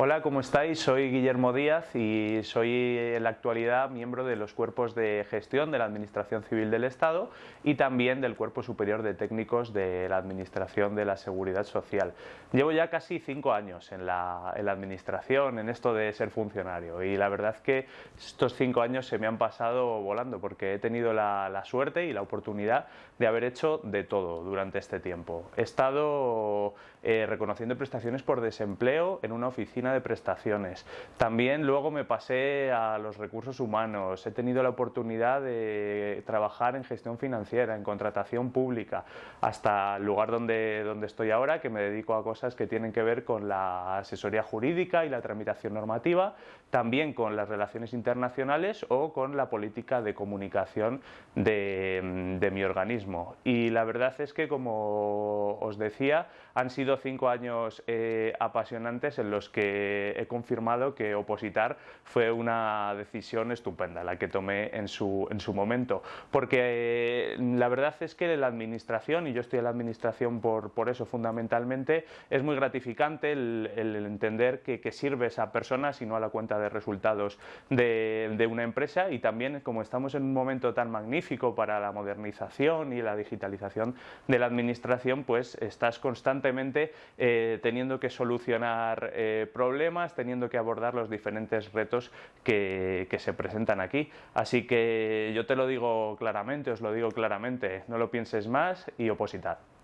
Hola, ¿cómo estáis? Soy Guillermo Díaz y soy en la actualidad miembro de los cuerpos de gestión de la Administración Civil del Estado y también del Cuerpo Superior de Técnicos de la Administración de la Seguridad Social. Llevo ya casi cinco años en la, Administración, en esto de ser funcionario y la verdad que estos cinco años se me han pasado volando porque he tenido la, suerte y la oportunidad de haber hecho de todo durante este tiempo. He estado eh, reconociendo prestaciones por desempleo en una oficina de prestaciones. También luego me pasé a los recursos humanos, he tenido la oportunidad de trabajar en gestión financiera, en contratación pública, hasta el lugar donde, donde estoy ahora, que me dedico a cosas que tienen que ver con la asesoría jurídica y la tramitación normativa, también con las relaciones internacionales o con la política de comunicación de, de mi organismo. Y la verdad es que, como os decía, han sido cinco años eh, apasionantes en los que he confirmado que opositar fue una decisión estupenda, la que tomé en su, en su momento, porque la verdad es que la administración, y yo estoy en la administración por, por eso fundamentalmente, es muy gratificante el, entender que, que, sirves a personas y no a la cuenta de resultados de, de una empresa y también como estamos en un momento tan magnífico para la y la digitalización de la administración, pues estás constantemente eh, teniendo que solucionar eh, problemas, teniendo que abordar los diferentes retos que, que se presentan aquí. Así que yo te lo digo claramente, os lo digo claramente, no lo pienses más y opositar.